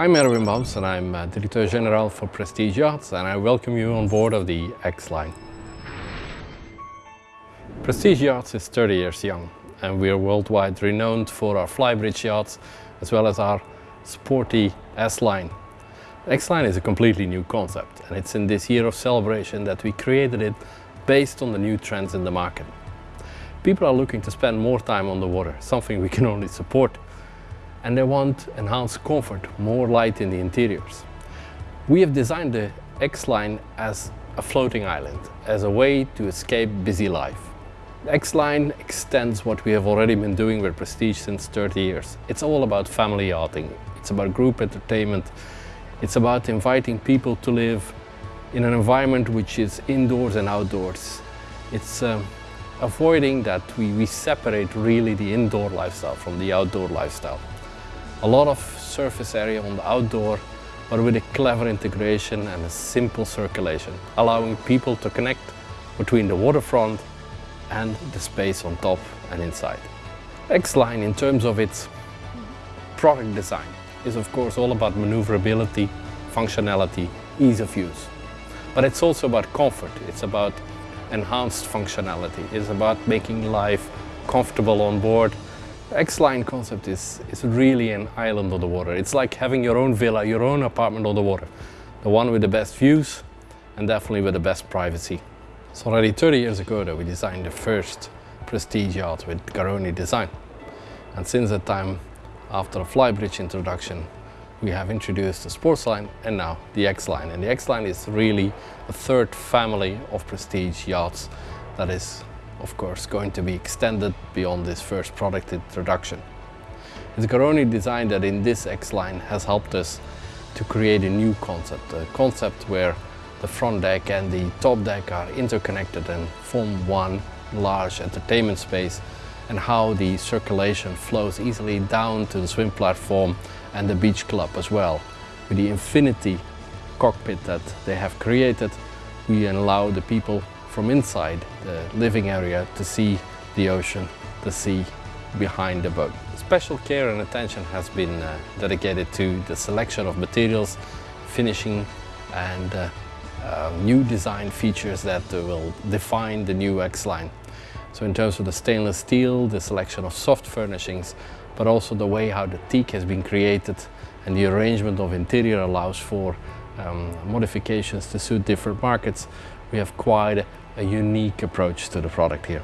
I'm Erwin Bamps and I'm uh, Director General for Prestige Yachts and I welcome you on board of the X-Line. Prestige Yachts is 30 years young and we are worldwide renowned for our flybridge yachts as well as our sporty S-Line. X-Line is a completely new concept and it's in this year of celebration that we created it based on the new trends in the market. People are looking to spend more time on the water, something we can only support and they want enhanced comfort, more light in the interiors. We have designed the X-Line as a floating island, as a way to escape busy life. The X-Line extends what we have already been doing with Prestige since 30 years. It's all about family yachting, it's about group entertainment, it's about inviting people to live in an environment which is indoors and outdoors. It's um, avoiding that we, we separate really the indoor lifestyle from the outdoor lifestyle a lot of surface area on the outdoor, but with a clever integration and a simple circulation, allowing people to connect between the waterfront and the space on top and inside. X-Line, in terms of its product design, is of course all about maneuverability, functionality, ease of use. But it's also about comfort, it's about enhanced functionality, it's about making life comfortable on board X-Line concept is, is really an island on the water. It's like having your own villa, your own apartment on the water. The one with the best views and definitely with the best privacy. It's already 30 years ago that we designed the first prestige yacht with Garroni design. And since that time, after a flybridge introduction, we have introduced the sports line and now the X-Line. And the X-Line is really a third family of prestige yachts that is of course, going to be extended beyond this first product introduction. It's Garroni design that in this X-Line has helped us to create a new concept, a concept where the front deck and the top deck are interconnected and form one large entertainment space and how the circulation flows easily down to the swim platform and the beach club as well. With the infinity cockpit that they have created, we allow the people from inside the living area to see the ocean, the sea behind the boat. Special care and attention has been uh, dedicated to the selection of materials, finishing and uh, uh, new design features that will define the new X-Line. So in terms of the stainless steel, the selection of soft furnishings, but also the way how the teak has been created and the arrangement of interior allows for um, modifications to suit different markets. We have quite a unique approach to the product here.